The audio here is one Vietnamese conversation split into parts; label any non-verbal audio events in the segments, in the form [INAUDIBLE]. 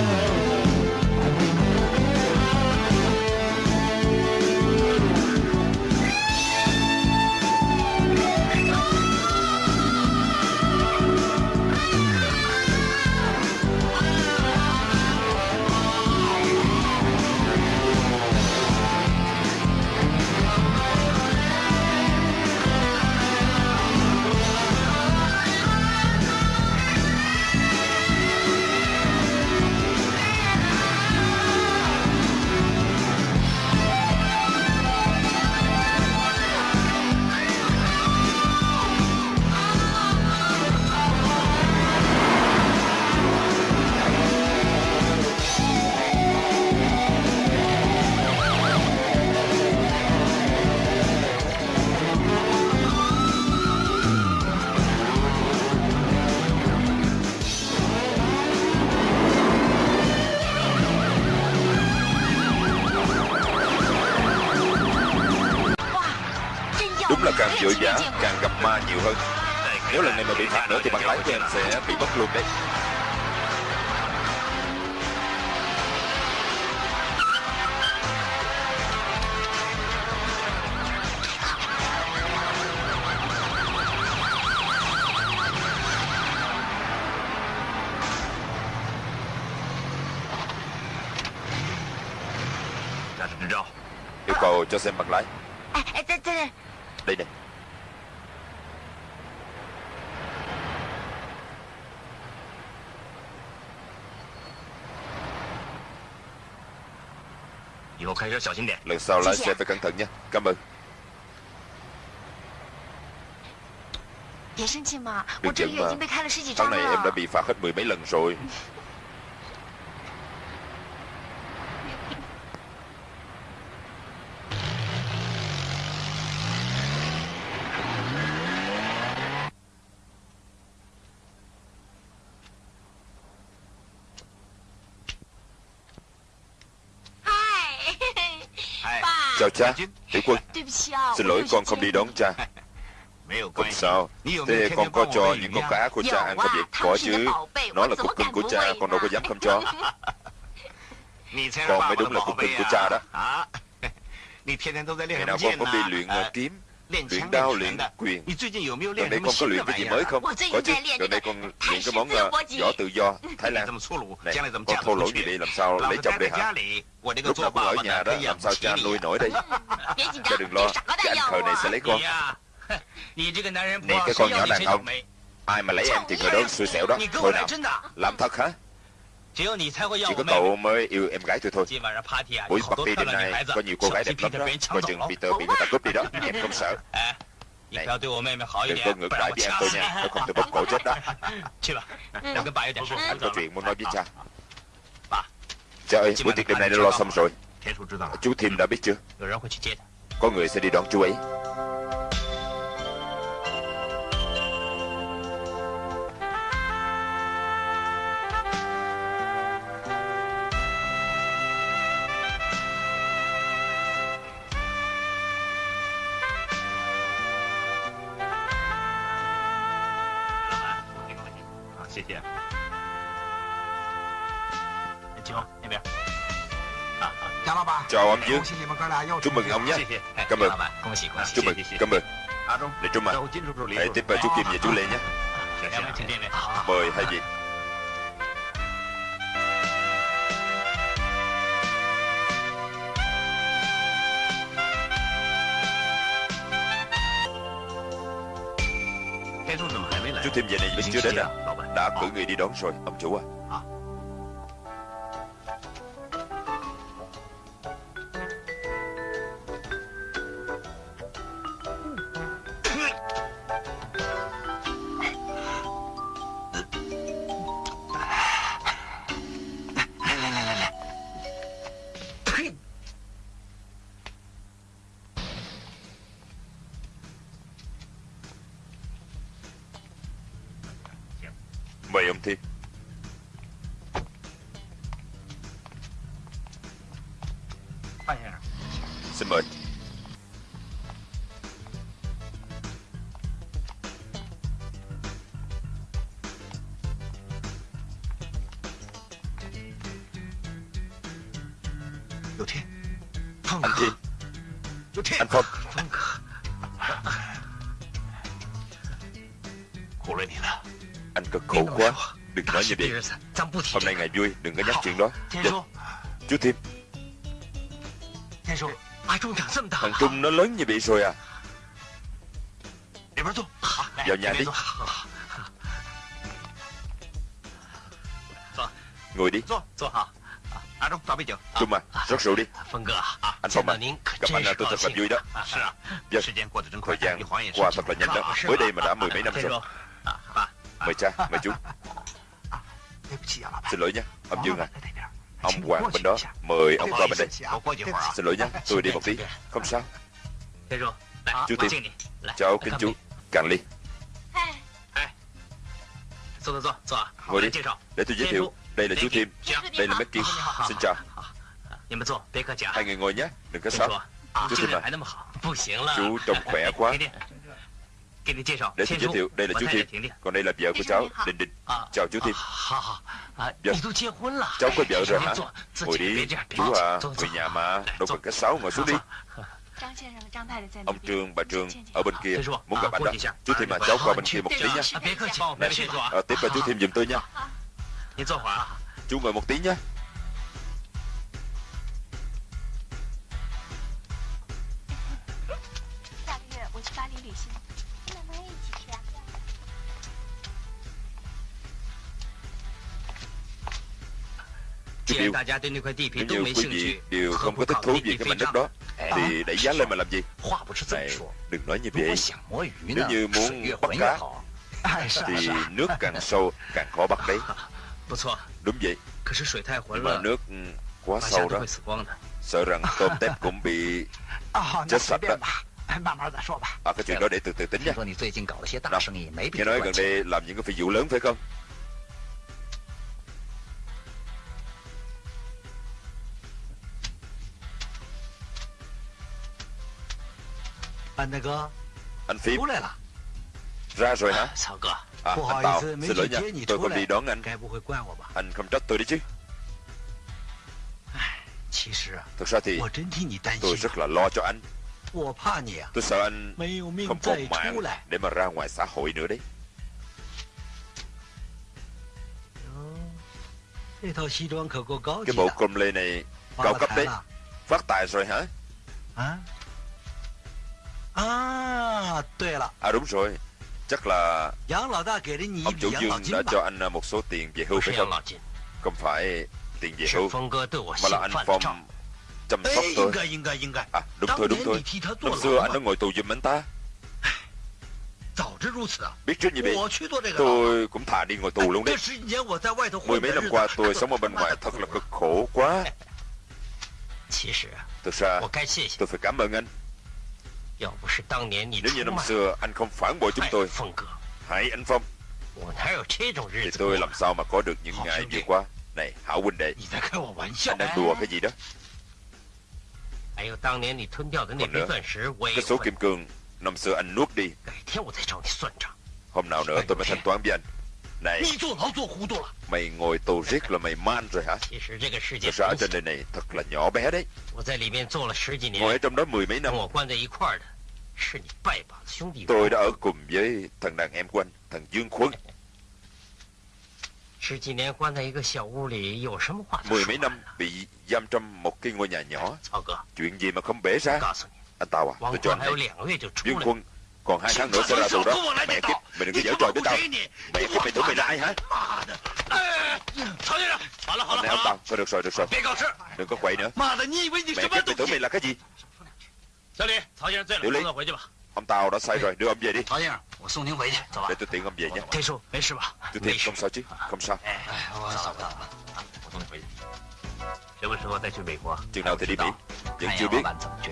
Đúng là càng càng gặp ma nhiều hơn. Nếu lần này mà bị phạt nữa thì bằng lái của em sẽ bị mất luôn đấy. Lần sau lái xe dạ. phải cẩn thận nha. Cảm ơn. Dạ Đừng giận mà. Tháng này em đã bị phạt hết mười mấy lần rồi. [LAUGHS] Cha Tiểu quân Xin lỗi con không đi đón cha. Không sao? Thế con có cho những con cá của cha ăn không vậy Có chứ. Nó là cục cưng của cha Con đâu có dám không cho. [LAUGHS] Con mới đúng là cục cưng của cha đó. Ngày nào con cũng đi luyện à, kiếm? luyện đao luyện quyền. Gần đây con có luyện cái gì mới không? Có chứ. gần đây con luyện cái món uh, võ tự do. thái lan. Này con thô lỗ gì đây? Làm sao lấy chồng đây hả? lúc nào con ở nhà đó làm sao cha nuôi nổi đây? [LAUGHS] Cha đừng lo. Cái anh khờ này sẽ lấy con. Nè cái con nhỏ đàn ông. ai mà lấy em thì người đó xui xẻo đó. Thôi nào. làm thật hả? Chỉ có cậu mới yêu em gái tôi thôi Buổi party đêm nay có nhiều cô gái đẹp lắm đó Coi chừng Peter bị người ta cướp đi đó Em không sợ Này Đừng có ngược lại với em tôi nha Nếu không tôi bóp cổ chết đó Anh có chuyện muốn nói với cha Cha ơi buổi tiệc đêm nay đã lo xong rồi Chú Thêm đã biết chưa Có người sẽ đi đón chú ấy Chào ông Dương Chúc mừng ông nhé Cảm ơn Chúc mừng Cảm ơn Lê Trung à Hãy tiếp chú Kim và chú Lê nhé Mời hai vị Chú Thêm về này vẫn chưa đến à Đã cử người đi đón rồi Ông chủ à Anh Phong Anh cực khổ quá. Đừng nói như vậy. Hôm nay ngày vui Đừng có nhắc chuyện đó. Dạ. Chú Thiêm Thằng Trung nó lớn như vậy rồi à. Vào nhà đi. Ngồi đi Trung à, rót rượu đi. Anh Phong à, gặp anh là tôi thật là vui đó. Vâng, thời gian qua thật là nhanh đó. Mới đây mà đã mười mấy năm rồi. Mời cha, mời chú. Xin lỗi nhé, ông Dương à. Ông Hoàng bên đó, mời ông qua bên đây. Xin lỗi nhé, tôi đi một tí. Không sao. Chú Tiên, cháu kính chú Càng ly. Ngồi đi, để tôi giới thiệu đây là chú Tim, đây là Becky Xin chào. Hai người ngồi nhé, đừng có sót. Chú Tim à. Chú trông khỏe quá. Để tôi giới thiệu, đây là chú Thiên Còn đây là vợ của cháu, Đình Đình. Chào chú Thiên Vâng, dạ. cháu có vợ rồi hả? Ngồi đi, chú à, người nhà mà. Đâu cần cách sáu, ngồi xuống đi. Ông Trương, bà Trương ở bên kia. Muốn gặp anh đó. Chú Thiêm à, cháu qua bên kia một tí nhé. Này, à, tiếp cho chú Thiêm giùm tôi nha Chú ngồi một tí nhé. Điều, nếu như quý vị đều không có thích thú gì cái mảnh đất đó. Thì đẩy giá lên mà làm gì? Này, đừng nói như vậy. Nếu như muốn bắt cá Thì nước càng sâu càng khó bắt đấy [LAUGHS] Đúng vậy。Nhưng mà nước quá sâu đó。Sợ rằng tôm tép cũng bị [LAUGHS] à, chết sạch đó。À? à? Cái chuyện đó để từ từ tính nha nghe nói gần đây làm những cái phi vụ lớn phải không Anh Phím Ra rồi hả À, anh Tào, xin lỗi nha, tôi không đi đón anh. Anh không trách tôi đi chứ. Thực ra thì tôi rất là lo cho anh. Tôi sợ anh không còn mạng để mà ra ngoài xã hội nữa đấy. Cái bộ com lê này cao cấp đấy. Phát tài rồi hả? À, à đúng rồi Chắc là Ông chủ Dương đã cho anh một số tiền về hưu phải không? Không phải tiền về hưu Mà là anh Phong chăm sóc tôi. À đúng thôi đúng thôi. Năm xưa anh đã ngồi tù giùm anh ta. [SIGHS] Biết trước như vậy Tôi cũng thà đi ngồi tù luôn đấy. Mười mấy năm qua tôi sống ở bên ngoài thật là cực khổ quá. [LAUGHS] Thực ra tôi phải cảm ơn anh nếu như năm xưa anh không phản bội chúng tôi Hãy anh Phong. Thì tôi làm sao mà có được những ngày vừa qua? Này Hảo huynh đệ Anh đang đùa cái gì đó? Còn nữa Cái số kim cương Năm xưa anh nuốt đi. Hôm nào nữa tôi mới thanh toán với anh. Này Mày ngồi tù riết là mày man rồi hả? Thật ra trên đời này thật là nhỏ bé đấy. Ngồi ở trong đó mười mấy năm Tôi đã ở cùng với thằng đàn em của anh Thằng Dương Khuân. Mười mấy năm bị giam trong một cái ngôi nhà nhỏ. Chuyện gì mà không bể ra? Anh Tào à tôi cho anh hay Dương Khuân còn hai tháng nữa sẽ ra tù đó. Mẹ kiếp Mày đừng có giở trò với tao. Mẹ kiếp mày tưởng mày là ai hả? Này ông Tao Thôi được rồi được rồi. Đừng có quậy nữa. Mẹ kiếp mày tưởng mày là cái gì Tiểu Lý. Ông Tao đã sai rồi Đưa ông về đi. Để tôi tiện ông về nhé Chú Thiên không sao chứ Không sao. Chừng nào thì đi Mỹ Vẫn chưa biết.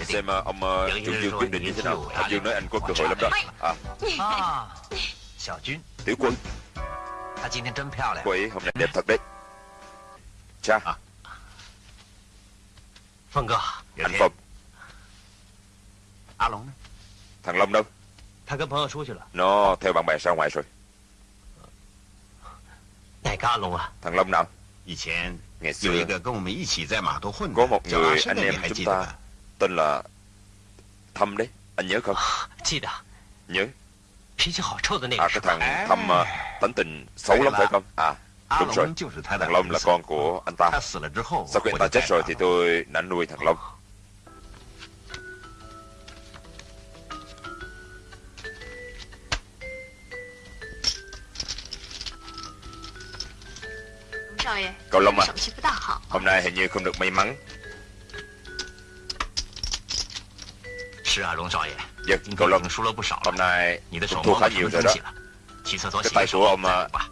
Xem uh, ông uh, Trung Dương quyết định như thế nào. Ông Dương nói anh có cơ hội lắm đó. À. Tiểu quân. Cô ấy hôm nay đẹp thật đấy. Cha. Anh Phong Thằng Long đâu? Nó theo bạn bè ra ngoài rồi. Thằng Long nào? Ngày xưa Có một người anh em chúng ta Tên là Thâm đấy Anh nhớ không? Nhớ. À cái thằng Thâm Tính tình xấu lắm phải không? À đúng rồi. Thằng Long là con của anh ta. Sau khi anh ta chết rồi thì tôi đã nuôi thằng Long Cậu Long à Hôm nay hình như không được may mắn。Vâng, cậu Long Hôm nay cũng thua khá nhiều rồi đó。Cái tay của ông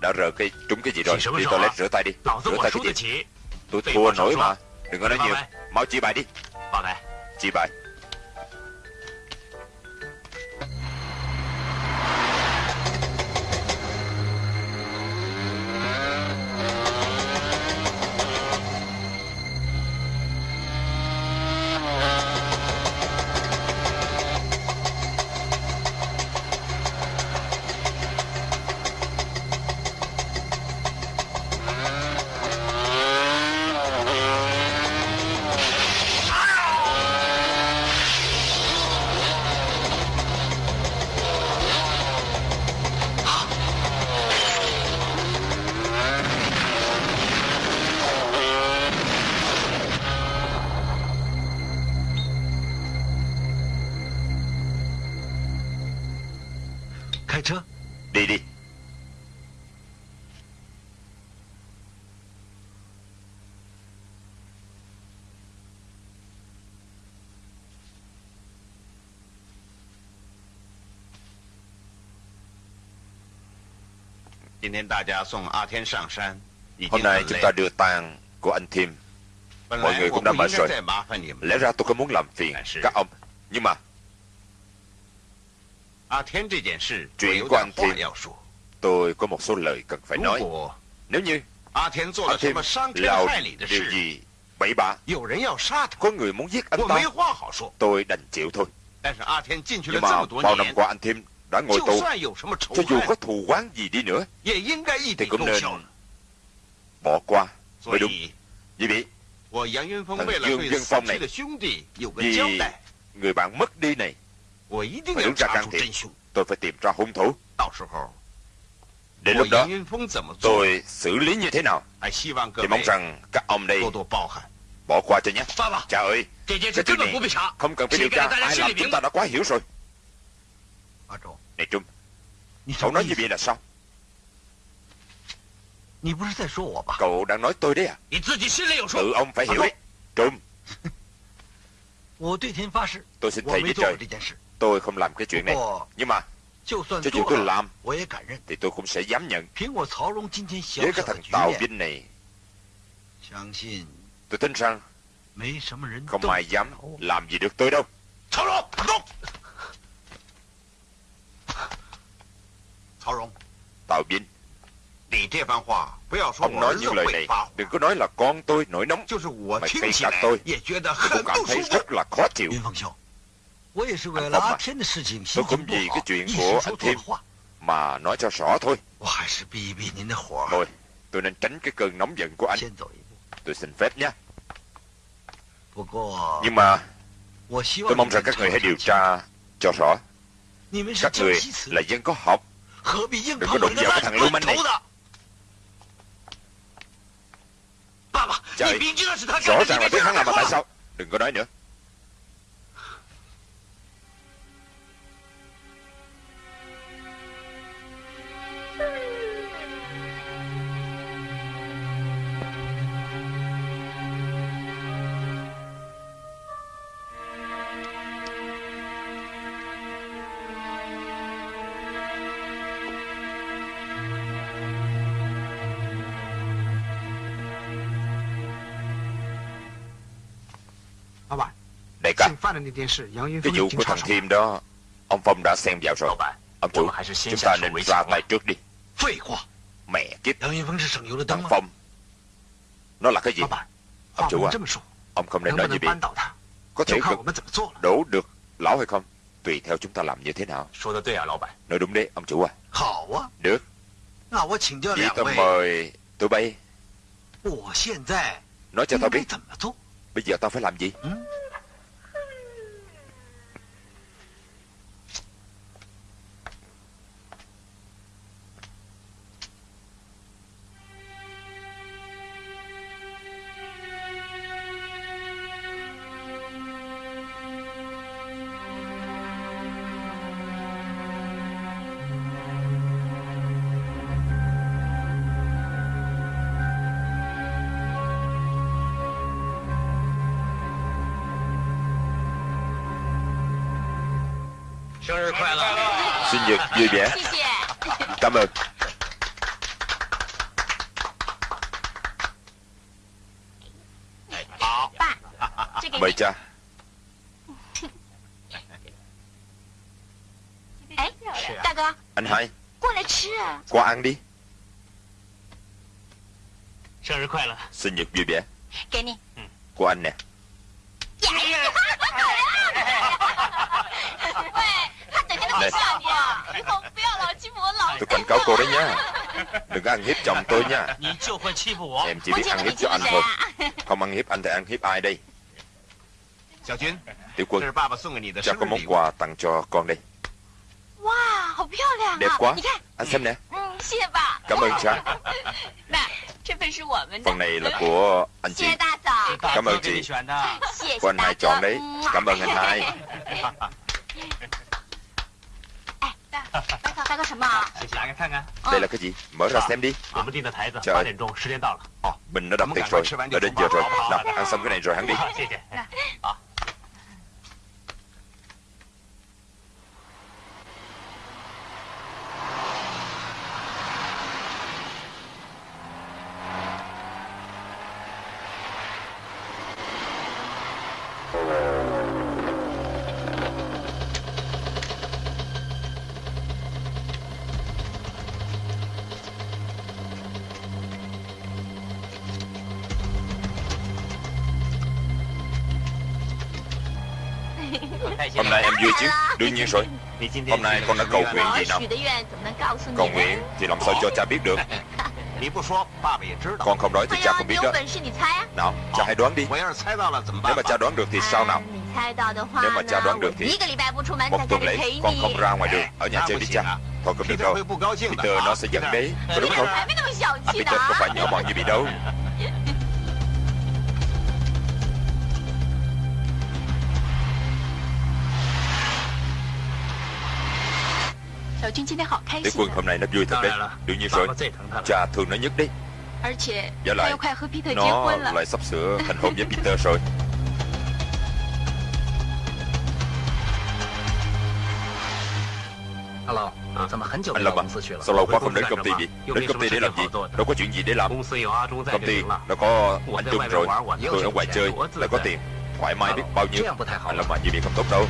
đã rờ cái trúng cái gì rồi？Đi toilet rửa tay đi Rửa tay cái gì？Tôi thua nổi mà Đừng có nói nhiều Mau chỉ bài đi。Chỉ bài，Hôm nay chúng ta đưa tang của anh Thiêm. Mọi người cũng đã mệt rồi. Lẽ ra tôi không muốn làm phiền các ông. Nhưng mà chuyện của anh Thiêm, tôi có một số lời cần phải nói. Nếu như anh Thiêm làm điều gì bậy bạ, có người muốn giết anh ta, tôi đành chịu thôi. Nhưng mà bao năm qua anh Thiêm đã ngồi tù. Cho dù có thù oán gì đi nữa, thì cũng nên bỏ qua. Mới đúng. Vì vậy, thằng dương dân phong này, vì người bạn mất đi này, phải đứng ra can thiệp. Tôi phải tìm ra hung thủ. Đến lúc đó, tôi xử lý như thế nào? Thì mong rằng các ông đây bỏ qua cho nhé. Cha ơi, cái chuyện này không cần phải điều tra. Ai làm chúng ta đã quá hiểu rồi này Trung Cậu nói như vậy là sao Cậu đang nói tôi đấy à? Tự ông phải hiểu đấy. Trung. [LAUGHS] Tôi xin thầy với trời Tôi không làm cái chuyện này. Nhưng mà Cho dù tôi làm Thì tôi cũng sẽ dám nhận. Với cái thằng Tào Vinh này. Tôi tin rằng Không ai dám làm gì được tôi đâu Tào Vinh Ông nói những lời này Đừng có nói là con tôi nổi nóng. Mà ngay cả tôi. Tôi cũng cảm thấy rất là khó chịu. Anh Phong à Tôi cũng vì cái chuyện của anh Thiêm Mà nói cho rõ thôi. Thôi Tôi nên tránh cái cơn nóng giận của anh. Tôi xin phép nhé. Nhưng mà Tôi mong rằng các người hãy điều tra cho rõ. Các người là dân có học Đừng có đụng vào cái thằng lưu manh này? Trời. Rõ ràng là biết hắn làm mà tại sao? Đừng có nói nữa Cái vụ của thằng Thiêm đó Ông Phong đã xen vào rồi. Ông chủ Chúng ta nên ra tay trước đi. Mẹ kiếp. Thằng Phong Nó là cái gì? Ông chủ à Ông không nên nói như vậy Có thể đổ được lão hay không? Tùy theo chúng ta làm như thế nào. Nói đúng đấy ông chủ à. Được. Vậy tôi mời tụi bay. Nói cho tao biết. Bây giờ tao phải làm gì 生日 vui vẻ. Cảm ơn. Mời cha. Anh hai. Qua ăn đi. Sinh nhật vui vẻ. Của anh nè Này Tôi cảnh cáo cô đấy nhá. Đừng có ăn hiếp chồng tôi nha. Em chỉ biết ăn hiếp cho anh thôi. Không ăn hiếp anh thì ăn hiếp ai đây? Tiểu quân Cha có món quà tặng cho con đây. Đẹp quá. Anh xem nè. Cảm ơn cha Phần này là của anh chị. Cảm ơn chị. Của anh hai chọn đấy. Cảm ơn anh hai [LAUGHS] [LAUGHS] đây là cái gì? Mở ra xem đi. Trời. Mình nó đập tiệc rồi. Đã đến giờ rồi. Nào, ăn xong cái này rồi hắn đi. [LAUGHS] Đương nhiên rồi. Hôm nay con đã cầu nguyện gì nào? Cầu nguyện thì làm sao cho cha biết được? Con không nói thì cha cũng biết đó. Nào cha hãy đoán đi. Nếu mà cha đoán được thì sao nào? Nếu mà cha đoán được thì Một tuần lễ con không ra ngoài đường Ở nhà chơi đi cha. Thôi có được đâu. Peter nó sẽ giận đấy. Có đúng không? À, Peter không phải nhỏ mọn như bị đâu. Tiểu quân hôm nay nó vui thật đấy. Đương nhiên rồi. Cha thương nó nhất đấy. Và lại Nó lại sắp sửa thành hôn với Peter rồi. [LAUGHS] Anh Lâm à Sao lâu quá không đến công ty vậy? Đến công ty để làm gì? Đâu có chuyện gì để làm. Công ty nó có anh Trung rồi. Tôi ở ngoài chơi. Lại có tiền. Thoải mái biết bao nhiêu. Anh Lâm à như vậy không tốt đâu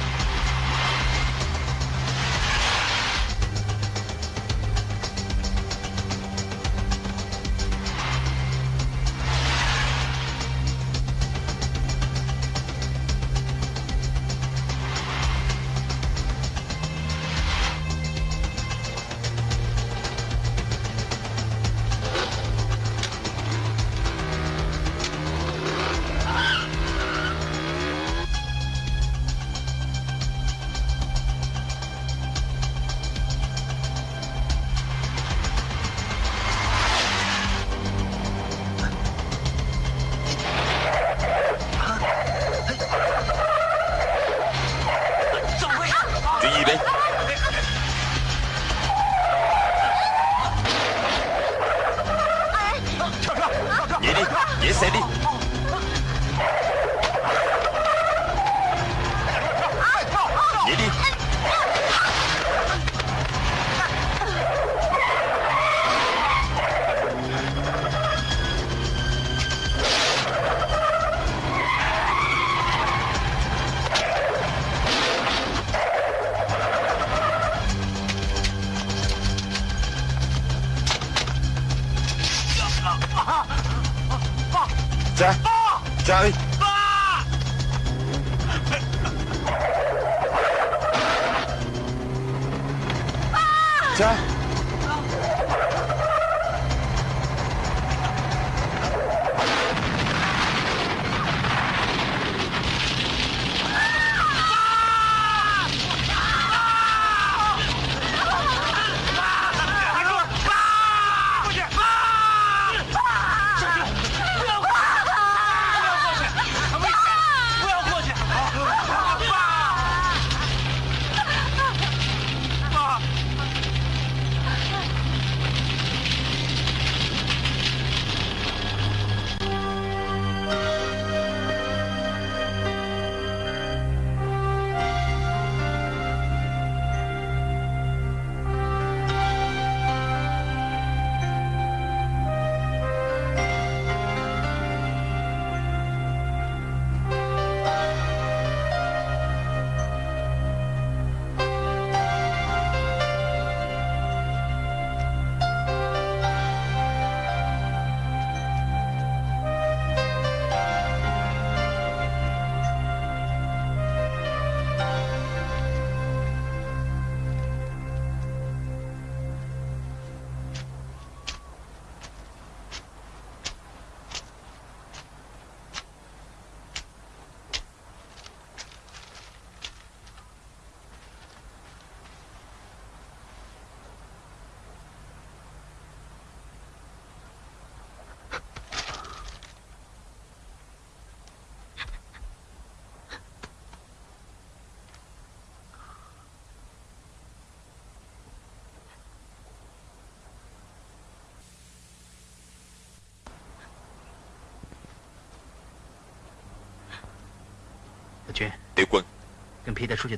Tiểu quân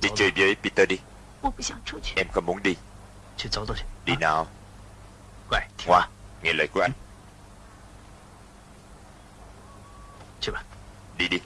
Đi chơi với Peter đi. Em không muốn đi. Đi nào? Hoa Nghe lời của anh. Đi đi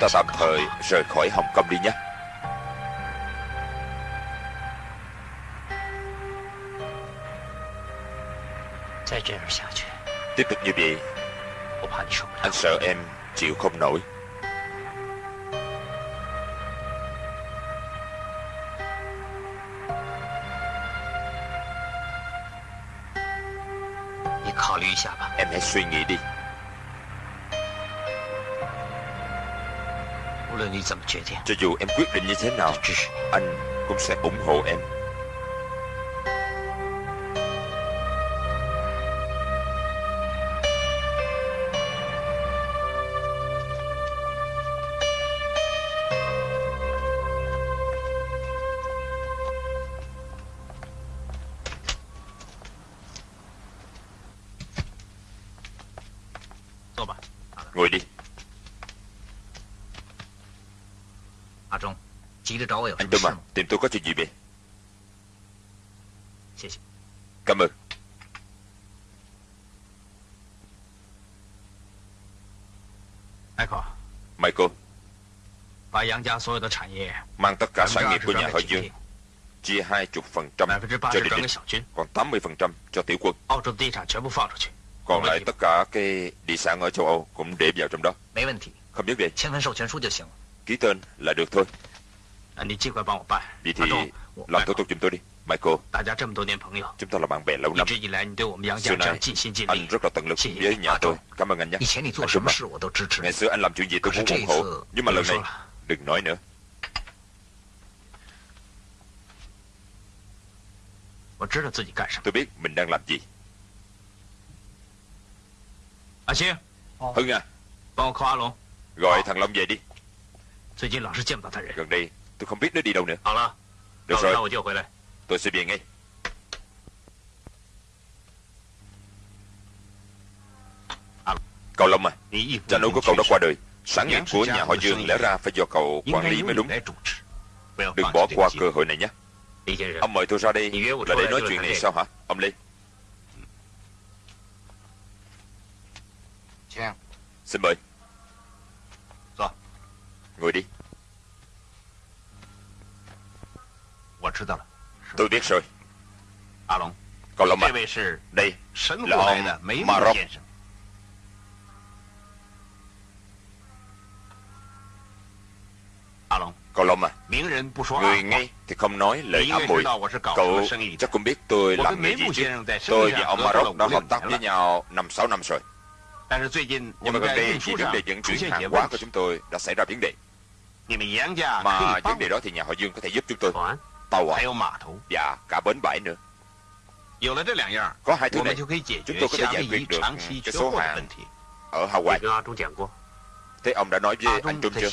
Chúng ta tạm thời rời khỏi Hồng Kông đi nhé. Tiếp tục như vậy, Anh sợ em chịu không nổi. Em hãy suy nghĩ đi. Cho dù em quyết định như thế nào Anh cũng sẽ ủng hộ em Mang tất cả sản nghiệp của nhà họ Dương Chia 20% cho địa địch Còn 80% cho tiểu quân Còn lại tất cả cái địa sản ở châu Âu Cũng để vào trong đó Không vấn đề Ký tên là được thôi Vậy thì làm thủ tục giùm tôi đi Michael Chúng ta là bạn bè lâu năm Xưa nay anh rất là tận lực với nhà tôi。Cảm ơn anh nhé Anh à Ngày xưa anh làm chuyện gì tôi cũng ủng hộ Nhưng mà lần này đừng nói nữa. Tôi biết mình đang làm gì. Hưng à. Gọi thằng Long về đi. Gần đây tôi không biết nó đi đâu nữa. Được rồi. Tôi sẽ về ngay. Cậu Long à Cha nuôi của cậu đã qua đời Sản nghiệp của nhà họ Dương lẽ ra phải do cậu quản lý mới đúng. Đừng bỏ qua cơ hội này nhé. Ông mời tôi ra đây là để nói chuyện này sao hả Ông Lê Xin mời. Ngồi đi. Tôi biết rồi. Cậu Long à Đây là ông Maroc Cậu Long à? Người ngay thì không nói lời ám muội Cậu chắc cũng biết tôi làm nghề gì chứ? Tôi và ông Maroc đã hợp tác với nhau năm sáu năm rồi. Nhưng mà gần đây vì vấn đề vận chuyển hàng hóa của chúng tôi đã xảy ra vấn đề. Mà vấn đề đó thì nhà họ Dương có thể giúp chúng tôi. Tàu à? Và cả bến bãi nữa. Có hai thứ này. Chúng tôi có thể giải quyết được cái số hàng Ở Hawaii Thế ông đã nói với anh Trung chưa?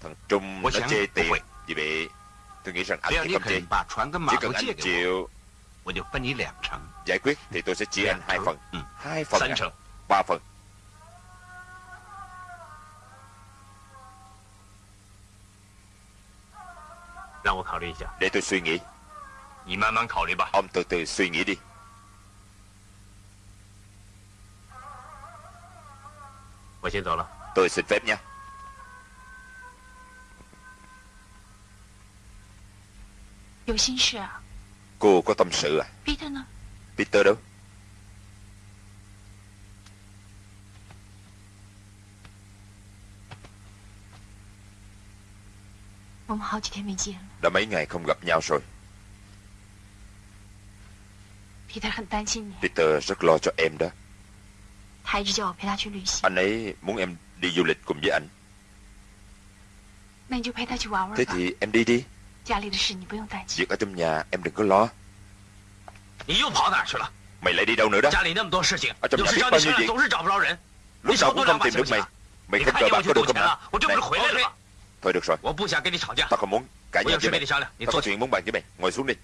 Thằng Trung nó chê tiền Vì vậy tôi nghĩ rằng anh không chê. Chỉ cần anh chịu. Giải quyết thì tôi sẽ chia anh hai phần. Hai phần à? Ba phần. Để tôi suy nghĩ. Ông từ từ suy nghĩ đi. Tôi xin phép nha Cô có tâm sự à? Peter đâu? Đã mấy ngày không gặp nhau rồi. Peter rất lo cho em đó. Anh ấy muốn em Đi du lịch cùng với anh. Thế thì em đi đi. Việc ở trong nhà em đừng có lo. Mày lại đi đâu nữa đó? Ở trong nhà biết bao nhiêu việc Lúc nào cũng không tìm được mày. Mày không cờ bạc có được không hả Này Thôi được rồi. Tao không muốn. Cãi nhau với mày. Tao có chuyện muốn bàn với mày. Ngồi xuống đi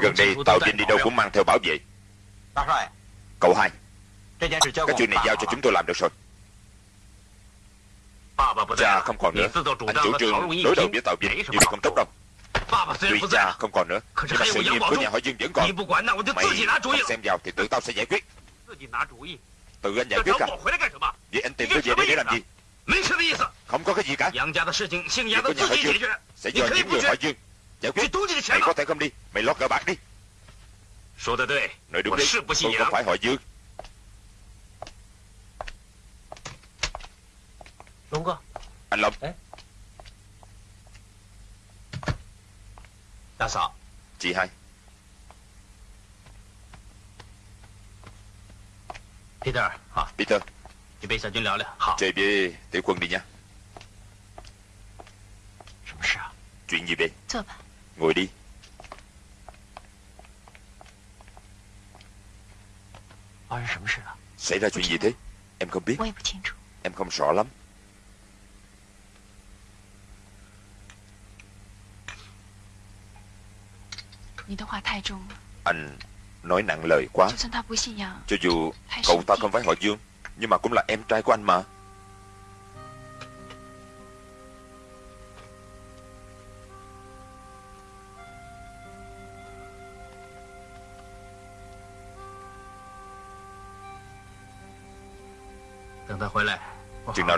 Gần đây Tào Vinh đi đâu cũng mang theo bảo vệ Cậu hai Cái chuyện này giao cho chúng tôi làm được rồi. Cha không còn nữa. Anh chủ trương đối đầu với Vinh Điều này không tốt đâu. Tuy cha không còn nữa Nhưng mà sự nghiệp của nhà họ Dương vẫn còn. Mày không xem vào thì tự tao sẽ giải quyết. Tự anh giải quyết à? Vậy anh tìm tôi về đây để làm gì? Không có cái gì cả. Việc của nhà họ Dương Sẽ do những người họ Dương giải quyết Mày có thể không đi. Mày lo cờ bạc đi. Nói đúng đấy Tôi không phải họ Dương Anh Long. Chị hai. Peter, Peter. Chơi với tiểu quân đi nha. Chuyện gì vậy Ngồi đi. Xảy ra chuyện gì thế? Em không biết. Em không rõ lắm. Anh nói nặng lời quá. Cho dù cậu ta không phải họ Dương Nhưng mà cũng là em trai của anh mà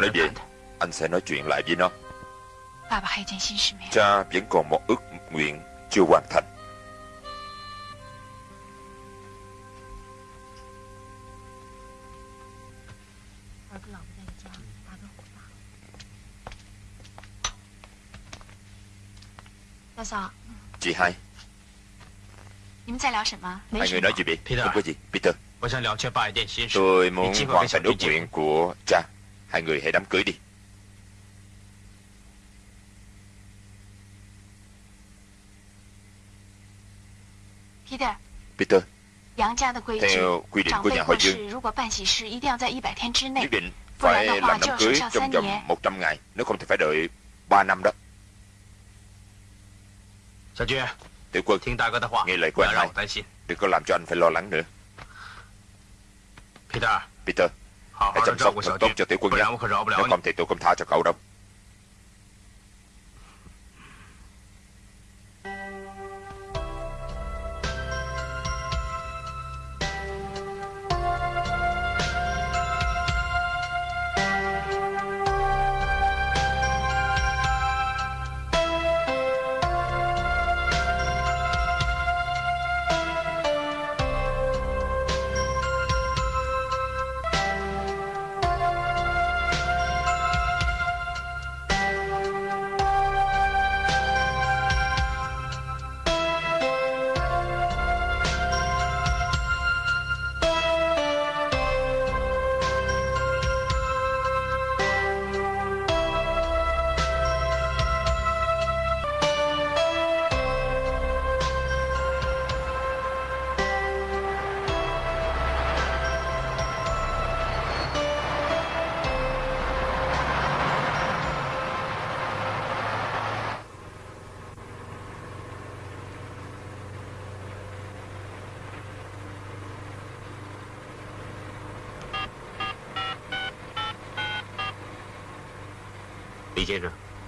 Chừng nào nó về Anh sẽ nói chuyện lại với nó. Cha vẫn còn một ước nguyện chưa hoàn thành. Chị hai. Hai người nói gì vậy? Không có gì Peter. Tôi muốn hoàn thành ước nguyện. của cha Hai người hãy đám cưới đi. Peter Theo quy định của nhà họ Dương。Nhất định phải làm đám cưới trong vòng 100 ngày. Nếu không thì phải đợi 3 năm đó. Tiểu quân Nghe lời của anh hai Đừng có làm cho anh phải lo lắng nữa. Peter Hãy chăm sóc thật tốt cho tiểu quân nhé Nếu không thì tôi không tha cho cậu đâu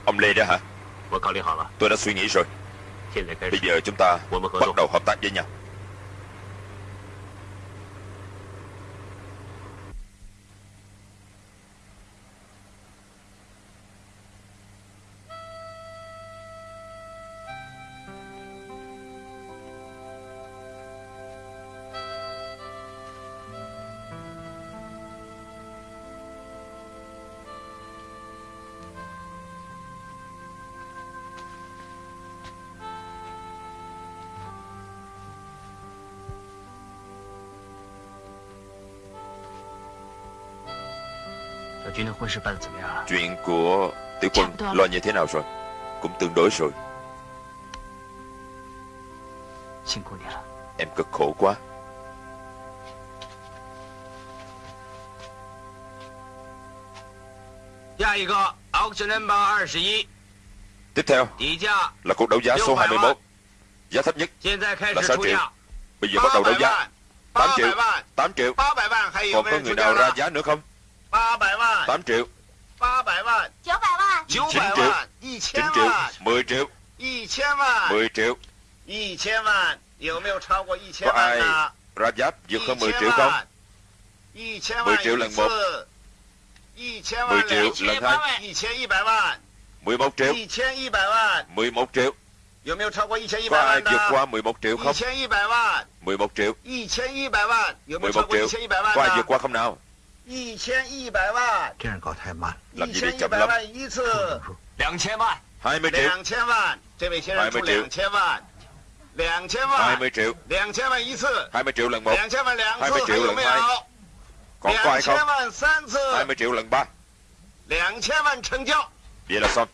Ông Lê đó hả? Tôi đã suy nghĩ rồi. Bây giờ chúng ta bắt đầu hợp tác với nhau Chuyện của tiểu quân lo như thế nào rồi? Cũng tương đối rồi. Em cực khổ quá. Tiếp theo là cuộc đấu giá số 21 Giá thấp nhất là 6 triệu. Bây giờ bắt đầu đấu giá. 8 triệu. 8 triệu. Còn có người nào ra giá nữa không 8 triệu. 9 triệu. 9 triệu. 10 triệu. 10 triệu. Có ai ra giá vượt hơn 10 triệu không? 10 triệu lần 1 10 triệu lần 2 11 triệu. 11 triệu. Có ai vượt qua 11 triệu không? 11 triệu. 11 triệu. Có ai vượt qua không nào 一千一百万，这样搞太慢了。一千一百万一次，两千万，还没。两千万，这位先生出两千万，两千万，还没止。两千万一次，还没止两毛。两千万两次有没有？两千万三次，还没止两百。两千万成交。别了，三。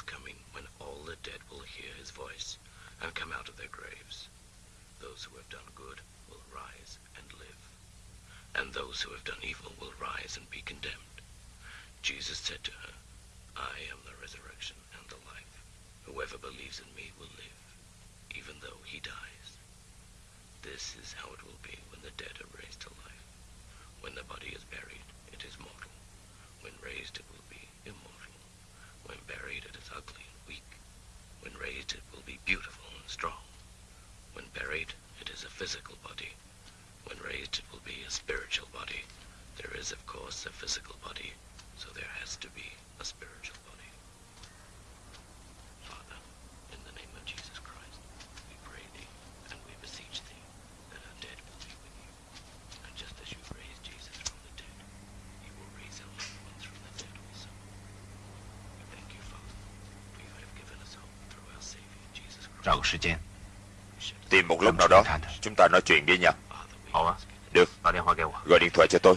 Is coming when all the dead will hear his voice and come out of their graves. Those who have done good will rise and live, and those who have done evil will rise and be condemned. Jesus said to her, I am the resurrection and the life. Whoever believes in me will live, even though he dies. This is how it will be when the dead are raised to life. When the body is buried, it is mortal. When raised, it will be immortal. When buried, it is ugly and weak. When raised, it will be beautiful and strong. When buried, it is a physical body. When raised, it will be a spiritual body. There is, of course, a physical body, so there has to be a spiritual body. Tìm một lúc nào đó. Chúng ta nói chuyện đi nha. Father, we Hảo á. ask in được, gọi điện thoại 给我。Gọi điện thoại cho tôi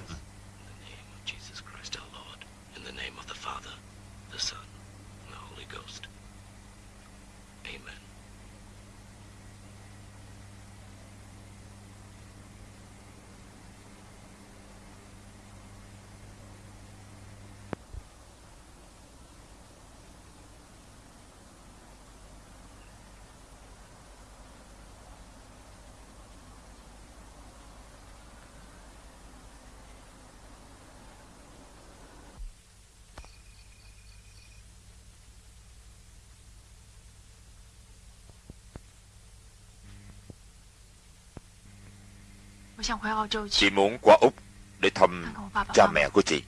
Chị. Muốn qua Úc Để thăm cha mẹ của chị.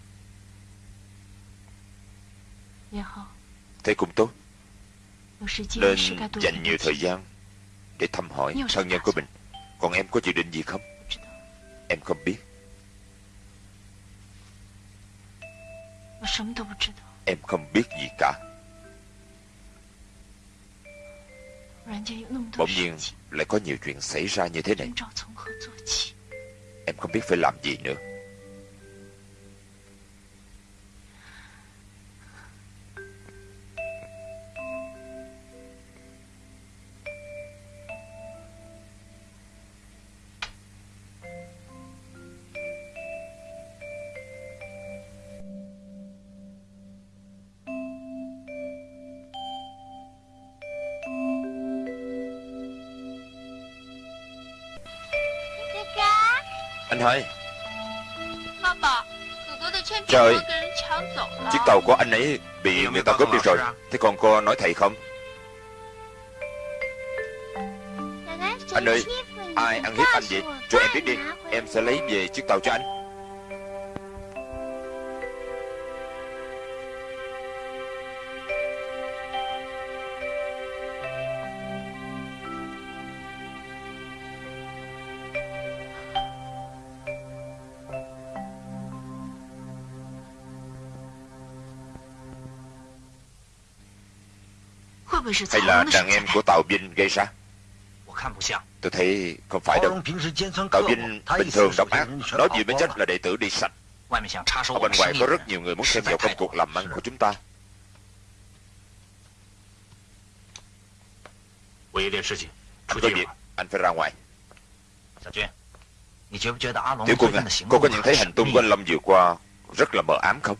Thế cũng tốt. Nên dành nhiều thời gian Để thăm hỏi thân nhân của mình. Còn em có dự định gì không? Em không biết. Em không biết gì cả. Bỗng nhiên lại có nhiều chuyện xảy ra như thế này Em không biết phải làm gì nữa. Anh hai Trời. Chiếc tàu của anh ấy bị người ta cướp đi rồi. Thế còn cô nói thầy không? Anh ơi Ai ăn hiếp anh vậy? Cho em biết đi. Em sẽ lấy về chiếc tàu cho anh hay là đàn em của Tào Vinh gây ra? Tôi thấy không phải đâu. Tào Vinh bình thường độc ác Nói gì mới chết là đệ tử đi sạch. Ở bên ngoài có rất nhiều người muốn xem vào công cuộc làm ăn của chúng ta. có việc, anh phải ra ngoài. Tiểu quân à, cô có nhận thấy hành tung của anh Lâm vừa qua rất là mờ ám không?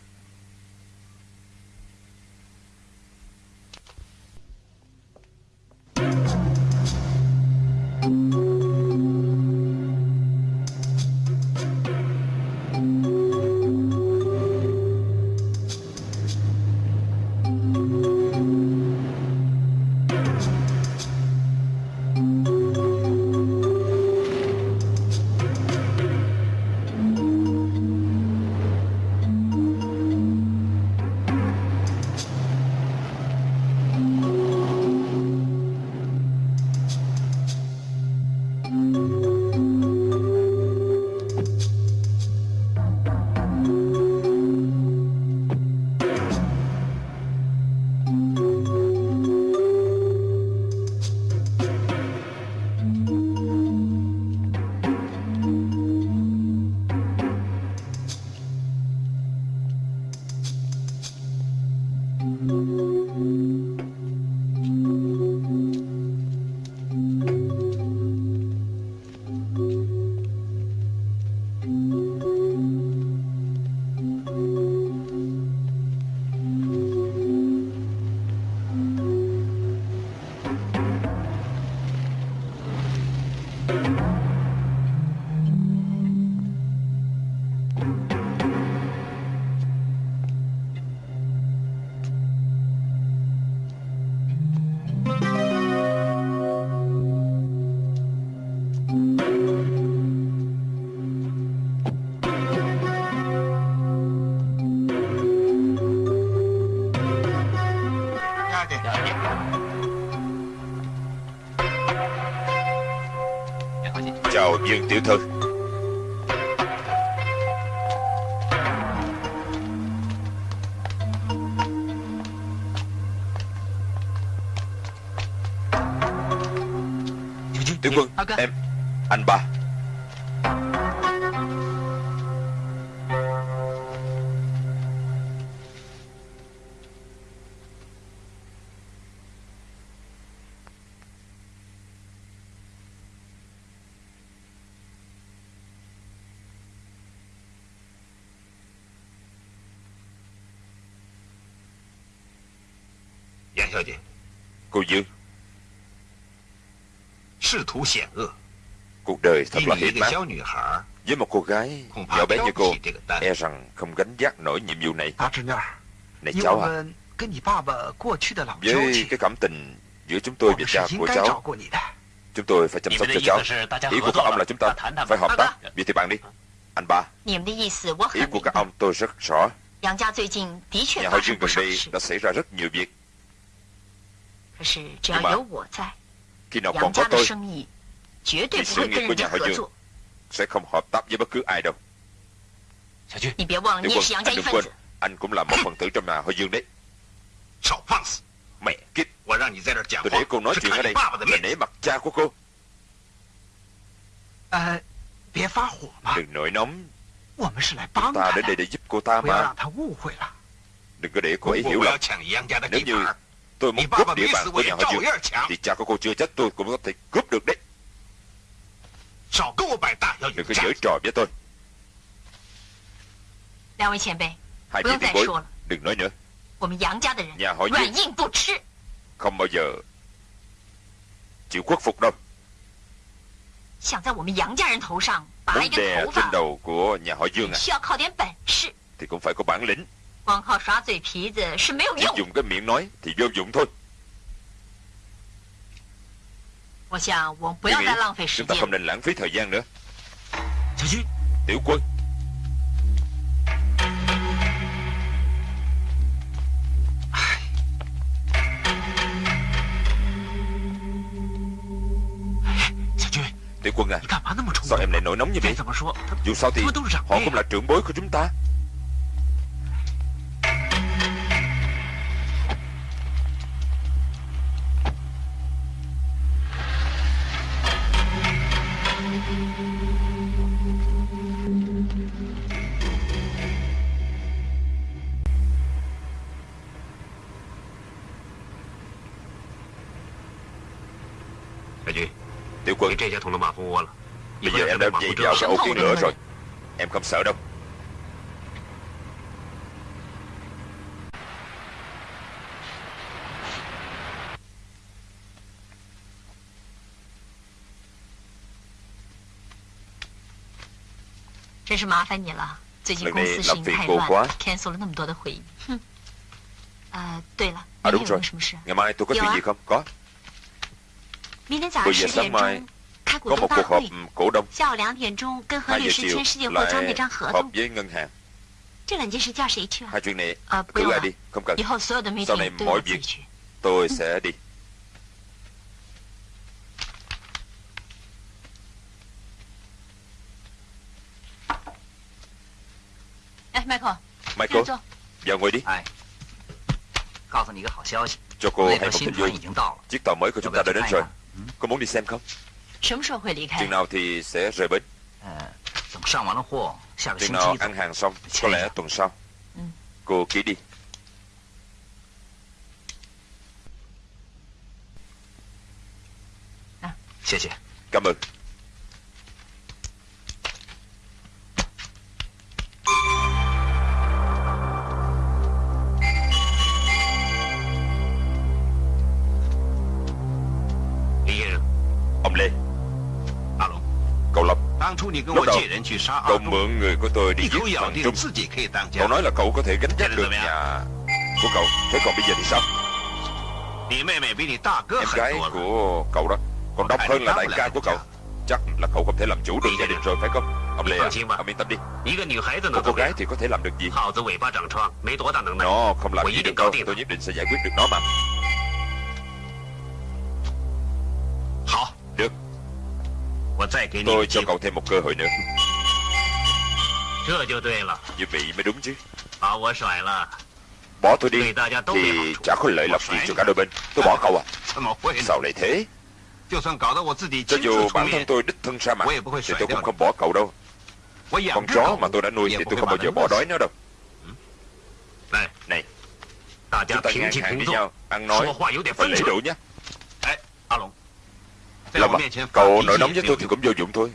Tiểu Thư. Tiểu quân Em Anh ba Cuộc đời thật là hiểm ác Với một cô gái nhỏ bé như cô E rằng không gánh vác nổi nhiệm vụ này. Này cháu à. Với cái cảm tình giữa chúng tôi và cha của cháu Chúng tôi phải chăm sóc cho cháu. Ý của các ông là chúng ta phải hợp tác. Vậy thì bạn đi. Anh ba. Ý của các ông tôi rất rõ. Nhà họ Dương gần đây đã xảy ra rất nhiều việc. Nhưng mà Khi nào còn có tôi Thì sự nghiệp của nhà họ Dương Sẽ không hợp tác với bất cứ ai đâu. Tiểu quân, anh đừng quên Anh cũng là một phần tử trong nhà họ Dương đấy. Mẹ kiếp Tôi để cô nói chuyện ở đây Là nể mặt cha của cô. Đừng nổi nóng. Chúng ta đến đây để giúp cô ta mà. Đừng có để cô ấy hiểu lầm. Nếu như tôi muốn cướp địa bàn của nhà họ Dương Thì cha của cô chưa chết tôi cũng có thể cướp được đấy. Đừng có giở trò với tôi. Hai vị tiền bối Đừng nói nữa. Nhà họ Dương Không bao giờ Chịu khuất phục đâu. Muốn đè trên đầu của nhà họ Dương à? Thì cũng phải có bản lĩnh Chỉ dùng cái miệng nói thì vô dụng thôi. Tôi nghĩ chúng ta không nên lãng phí thời gian nữa. Tiểu quân. Tiểu quân à Sao em lại nổi nóng như vậy? Dù sao thì họ cũng là trưởng bối của chúng ta dậy vào cái ô kiến lửa rồi Em không sợ đâu. Lần này làm phiền cô quá。À đúng rồi。Ngày mai tôi có chuyện gì không? Có Buổi giờ sáng mai có một cuộc họp cổ đông。Hai giờ chiều lại họp với ngân hàng。Hai chuyện này cứ lại đi Không cần。Sau này mọi việc tôi sẽ đi。Michael Michael Vào ngồi đi Cho cô hay một tin vui Chiếc tàu mới của chúng ta đã đến rồi。Cô muốn đi xem không Chừng nào thì sẽ rời bến. Chừng nào ăn hàng xong Có lẽ tuần sau. Cô ký đi. Cảm ơn Lúc đầu Cậu mượn người của tôi đi giết thằng Trung. Cậu nói là cậu có thể gánh vác được nhà của cậu. Thế còn bây giờ thì sao? Em gái của cậu đó. Còn độc hơn là đại ca của cậu. Chắc là cậu không thể làm chủ được gia đình rồi phải không? Ông Lê à, ông yên tâm đi. Một cô gái thì có thể làm được gì? Nó không làm gì được đâu. Tôi nhất định sẽ giải quyết được nó mà Tôi cho cậu thêm một cơ hội nữa. Như vậy mới đúng chứ. Bỏ tôi đi Thì chả có lợi lộc gì cho cả đôi bên. Tôi bỏ cậu à. Sao lại thế? Cho dù bản thân tôi đích thân ra mặt Thì tôi cũng không bỏ cậu đâu. Con chó mà tôi đã nuôi Thì tôi không bao giờ bỏ đói nó đâu. Này. Chúng ta ngang hàng với nhau. Ăn nói. Phải lễ độ nhé Lâm à, cậu nổi nóng với tôi thì cũng vô dụng thôi.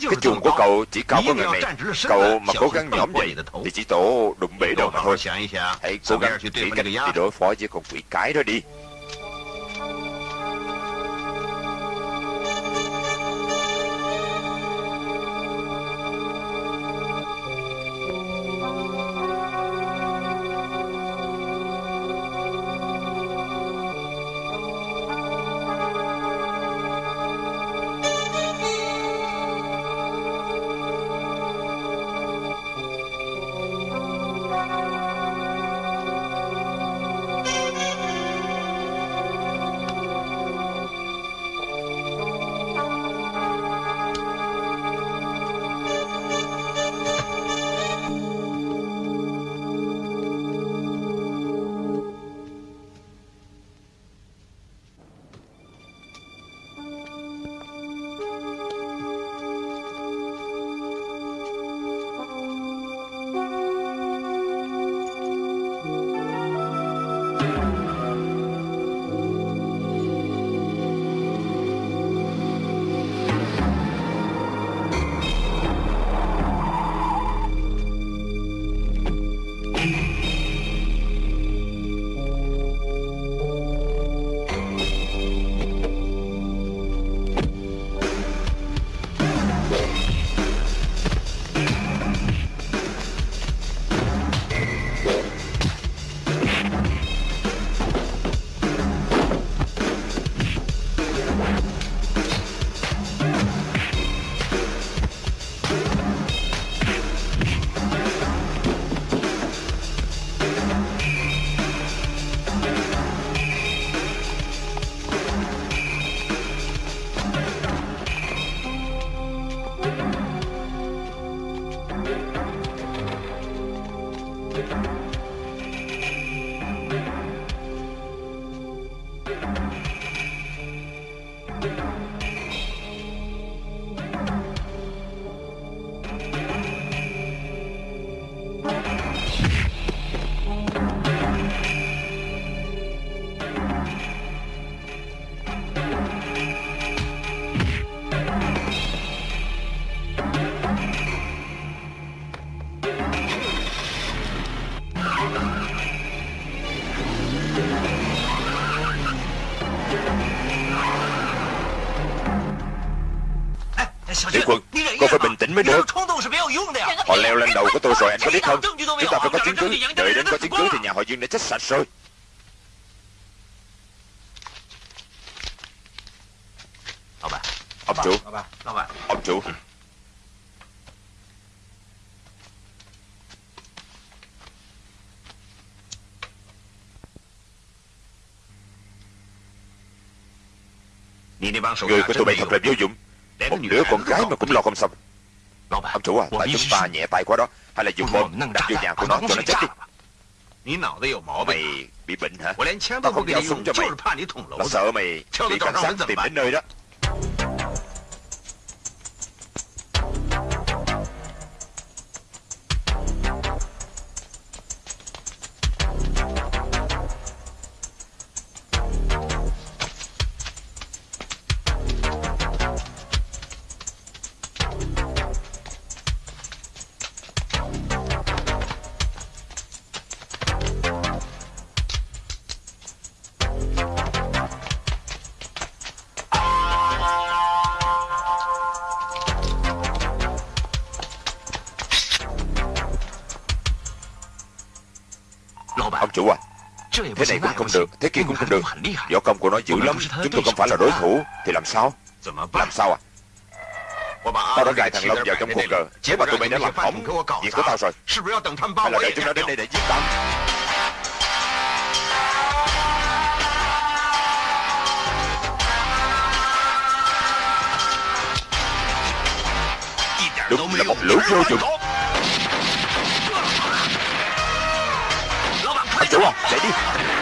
Cái chuồng của cậu chỉ cao có ngần này. Cậu mà cố gắng nhõm vậy Thì chỉ tổ đụng bể đầu mà thôi. Hãy cố gắng nghĩ cách đi đối phó với con quỷ cái đó đi định mới được Họ leo lên đầu của tôi rồi anh có biết không Chúng ta phải có chứng cứ Đợi đến có chứng cứ thì nhà họ Dương đã chết sạch rồi Ông chủ Ông chủ Người của tụi bay thật là vô dụng một đứa con gái mà cũng lo không xong Ông chủ à, tại chúng ta nhẹ tay quá đó. Hay là dùng bom đặt vô nhà của nó cho nó chết đi. Mày bị bệnh hả? Tao không giao súng cho mày. Là sợ mày bị cảnh sát tìm đến nơi đó Thế này cũng không được Thế kia cũng không được. Võ công của nó dữ lắm Chúng tôi không phải là đối thủ Thì làm sao? Làm sao à? Tao đã gài thằng Long vào trong cuộc cờ Nếu mà tụi mày đã làm hỏng Việc của tao rồi. Hay là đợi chúng nó đến đây để giết tao. Đúng là một lũ vô dụng Ông chủ à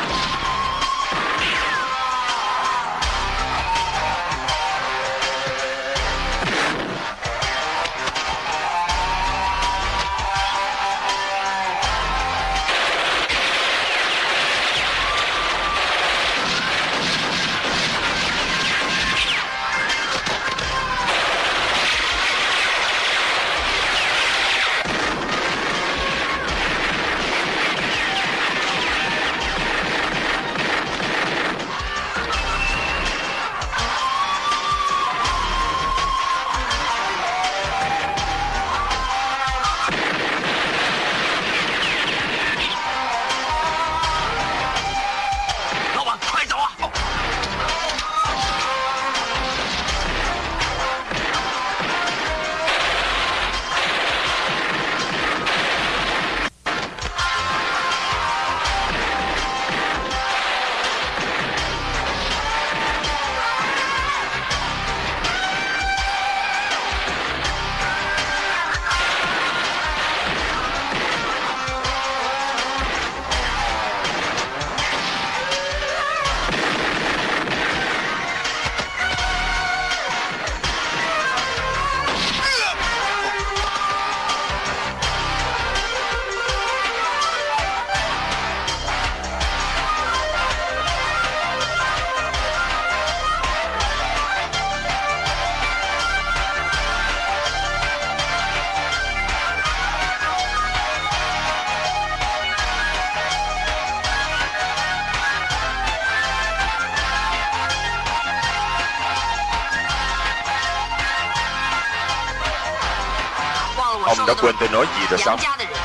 Ông đã quên tôi nói gì rồi sao?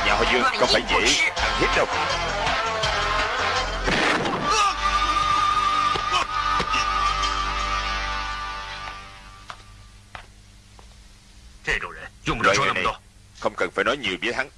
Nhà họ Dương không phải dễ ăn hiếp đâu. Loại người này không cần phải nói nhiều với hắn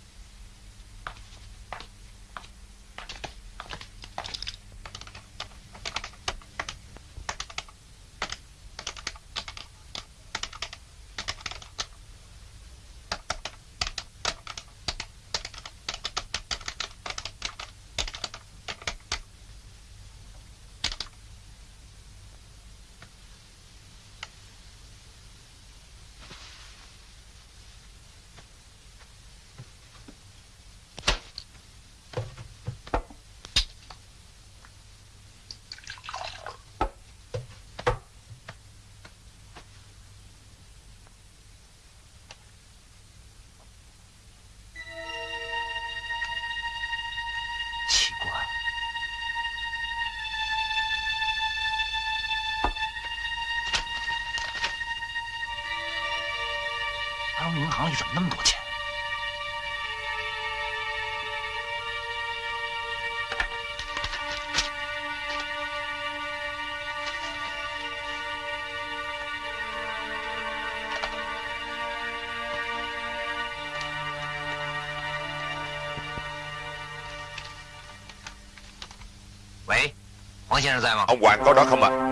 Ông Hoàng có đó không ạ à?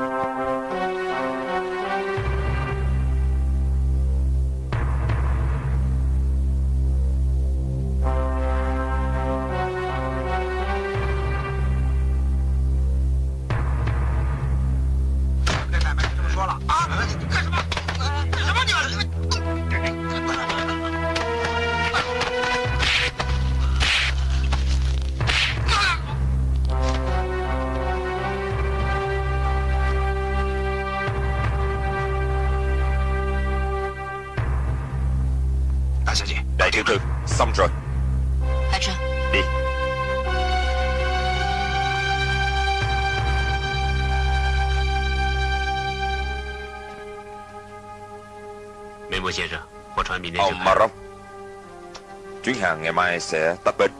Chuyến hàng ngày mai sẽ tấp bến.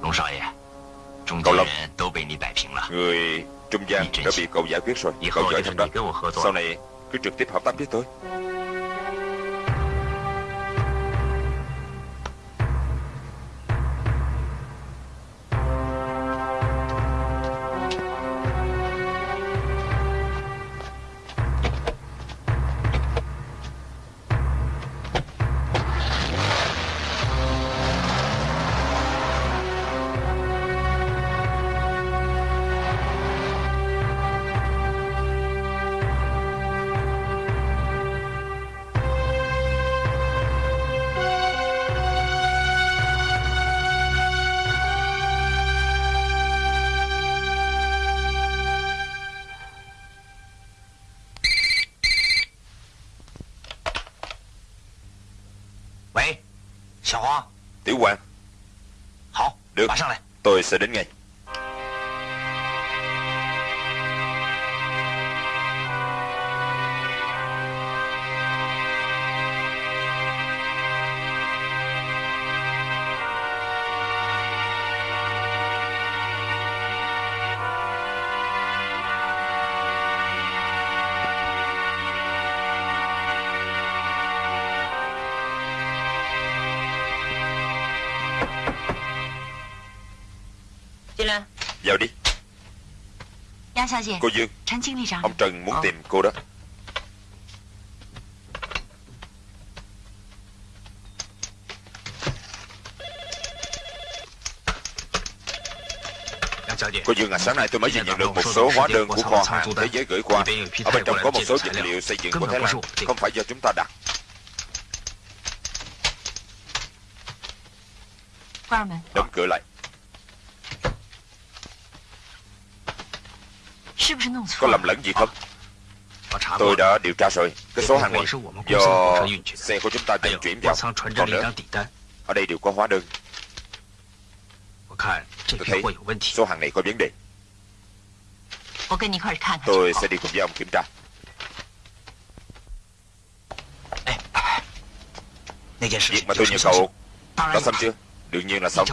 Cậu Long Người trung gian đã bị cậu giải quyết rồi. Cậu giỏi thật đó. Sau này cứ trực tiếp hợp tác với tôi sẽ đến ngay. Cô Dương Ông Trần muốn tìm cô đó Cô Dương à, sáng nay tôi mới vừa nhận được một số hóa đơn của kho hàng thế giới gửi qua. Ở bên trong có một số vật liệu xây dựng của Thái Lan, không phải do chúng ta đặt. Đóng cửa lại. Có lầm lẫn gì không? Tôi đã điều tra rồi. Cái số hàng này do xe của chúng ta vận chuyển vào. Còn nữa, ở đây đều có hóa đơn. Tôi thấy số hàng này có vấn đề. Tôi sẽ đi cùng với ông kiểm tra. Việc mà tôi nhờ cậu đã xong chưa? Đương nhiên là xong.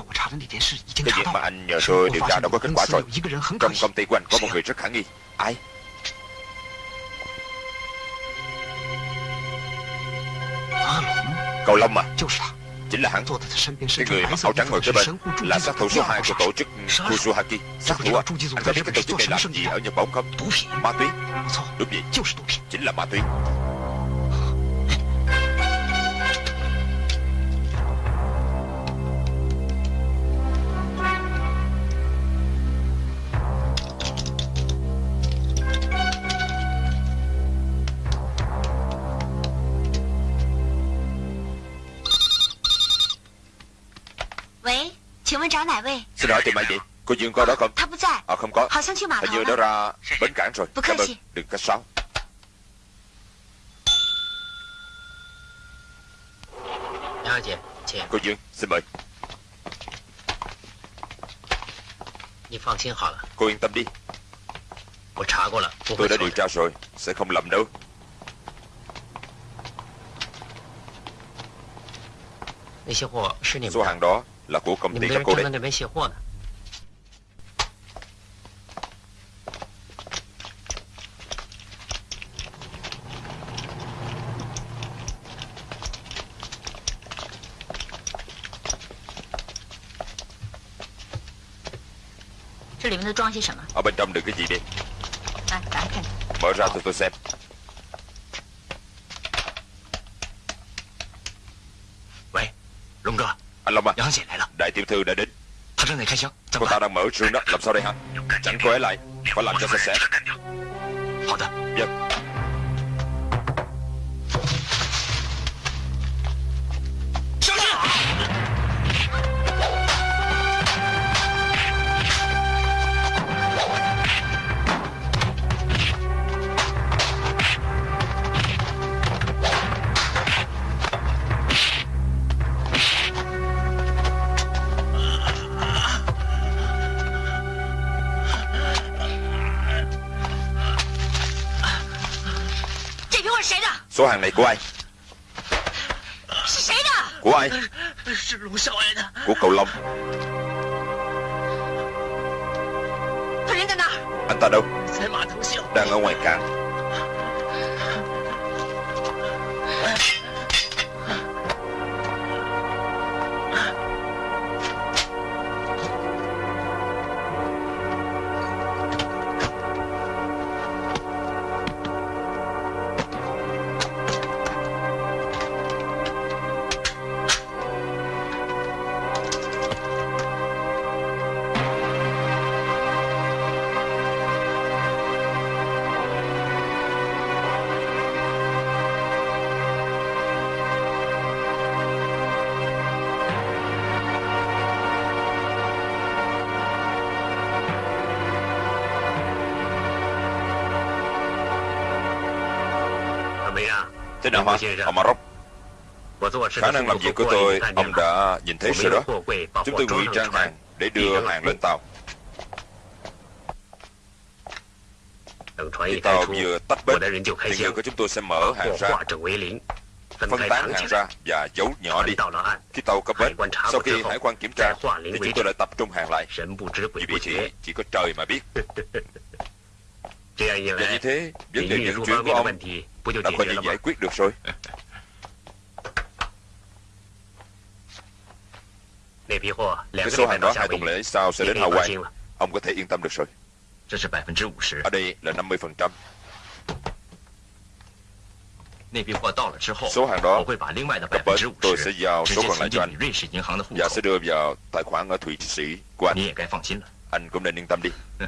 Cái việc mà anh nhờ tôi điều tra đã có kết quả rồi. Trong công ty của anh có một người rất khả nghi. Ai? Cậu Long à? Chính là hắn. Cái người mặc áo trắng ngồi kế bên là sát thủ số 2 của tổ chức Kusuhaki. Sát thủ à? Anh có biết cái tổ chức này làm gì ở Nhật Bản không? Ma túy. Đúng vậy. Chính là ma túy. Tìm ai vậy? Cô Dương có đó không? À không có. Hình như nó ra bến cảng rồi. Cảm ơn. Đừng cách sáo Cô Dương xin mời. Cô yên tâm đi. Tôi đã điều tra rồi. Sẽ không lầm đâu. Số hàng đó là của công ty các cô đấy. Ở bên trong được cái gì đi. Mở ra cho tôi xem. Anh Long à? Đại tiểu thư đã đến. Cô ta đang mở rương đó. Làm sao đây hả? Chẳng cô ấy lại. Phải làm cho sạch sẽ. Vâng hàng này của ai Của ai? Của cậu Long. Anh ta đâu? Đang ở ngoài cảng Ông Maroc Khả năng làm việc của tôi, ông đã nhìn thấy rồi đó. Chúng tôi ngụy trang hàng để đưa hàng lên tàu. Khi tàu vừa tách bến, thì người của chúng tôi sẽ mở hàng ra, phân tán hàng ra và giấu nhỏ đi. Khi tàu cập bến, sau khi hải quan kiểm tra, thì chúng tôi lại tập trung hàng lại. Vì vậy thì chỉ có trời mà biết. [LAUGHS] Và như thế, vấn đề vận chuyển của ông đã coi như giải quyết được rồi. [LAUGHS] Cái số hàng đó hai tuần lễ sau sẽ đến Hawaii. Ông có thể yên tâm được rồi. Ở đây là 50%. Số hàng đó cập bến tôi sẽ giao số còn lại cho anh và sẽ đưa vào tài khoản ở Thụy Sĩ của anh. Anh cũng nên yên tâm đi. [LAUGHS]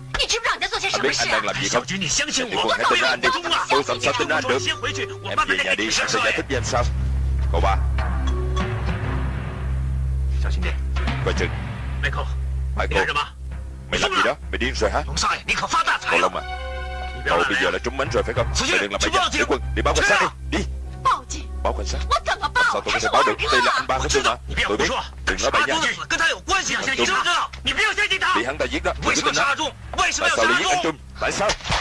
Anh ba Hãy tin anh đi Anh biết anh đang làm gì không? Tiểu Quân hãy tin anh đi Tôi làm sao tin anh được Em về nhà đi, anh sẽ giải thích với em sau Cậu ba. Coi chừng. Michael Mày làm gì đó, mày điên rồi hả? Cậu Long à? Cậu bây giờ là trúng mánh rồi phải không? Mày đừng làm bậy nha. Tiểu quân đi báo cảnh sát đi. Đi Báo cảnh sát Sao tôi có thể báo được Đây là anh ba của tôi mà Tôi biết Đừng nói bậy nha Bị hắn ta giết đó Đừng có tin đó Tại sao lại giết anh Trung Tại sao 事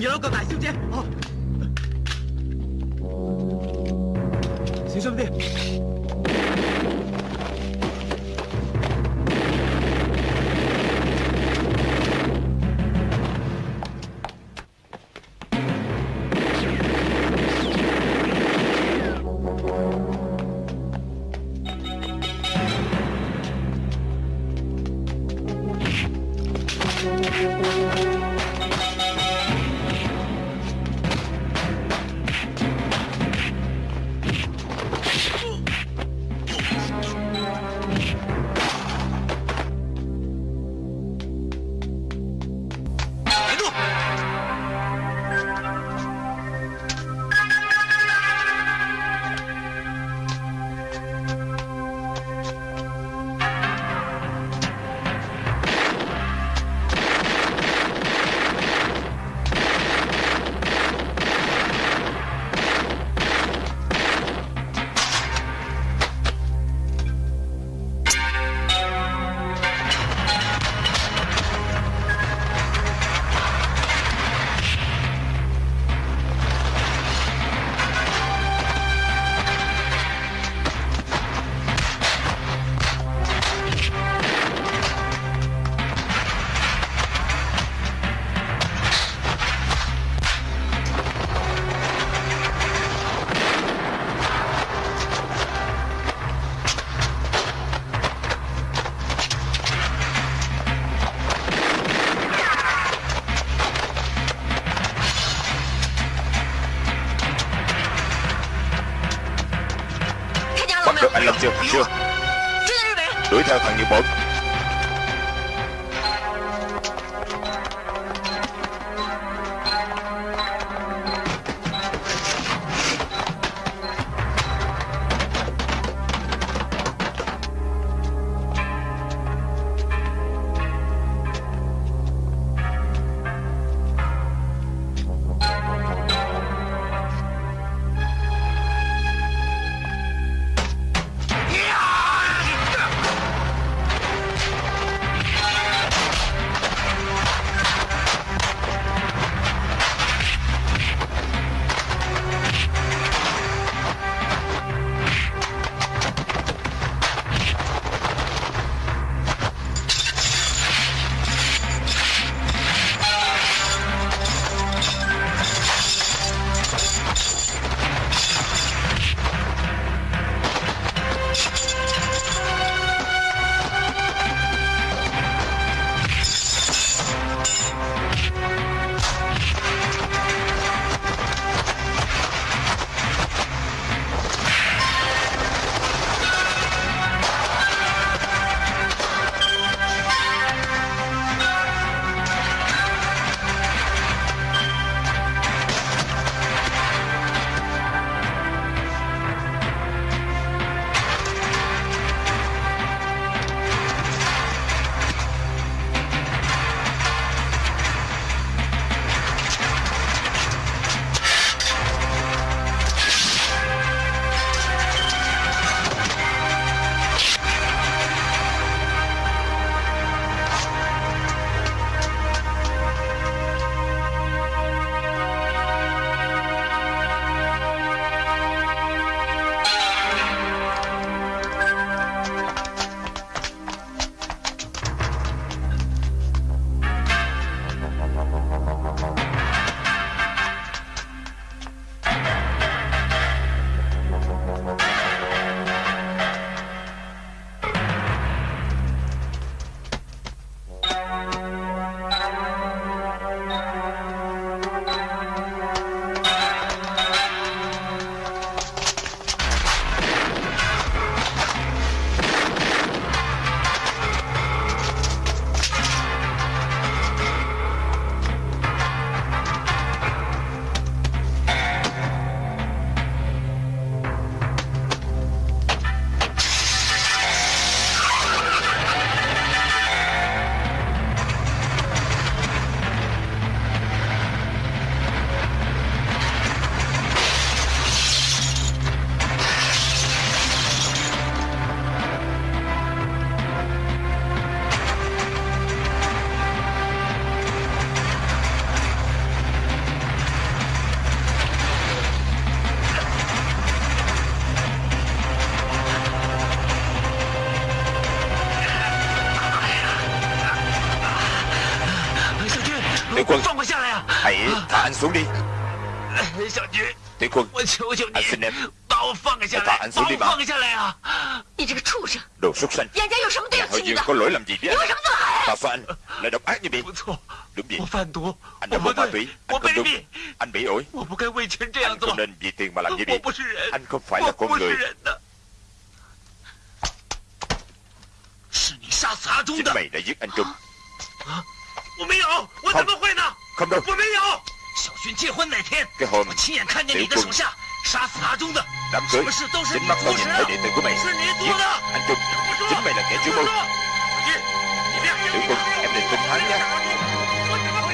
啦，快 đuổi theo thằng Tiểu quân Anh xin em Hãy thả anh xuống đi mà 你这个畜生！ Đồ súc sanh 杨家有什么对 Nhà 不 họ 起你 Dương 的？ có lỗi làm gì với 你 anh 为什么这么狠？ Tại sao anh lại độc ác như vậy 不错， Đúng vậy 我贩毒， Anh 我 đã 不 mua ma 对 túy，我 Anh không 卑 đúng 鄙， Anh bị ổi 我不该为钱这样 Anh 做 không，nên vì tiền mà làm như 我 vậy 不是人， Anh không phải là 我 con 不是 người 人的。是你杀死阿忠 Chính 的， mày đã giết anh Trung 我没有，我怎么会呢？ Không đâu 我没有。小勋结婚那天， Cái hôm 我亲眼看见你的 Tiểu 手下 杀死阿忠的。什么事都是你主的是你做的你说你说你不要相信他我没有杀阿忠我怎么会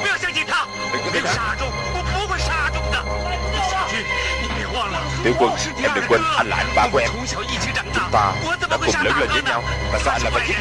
不要相信他我没有杀阿忠我不会杀阿忠的你杀阿忠我是你二哥我们从小一起长大我怎么会杀大哥呢他是坏人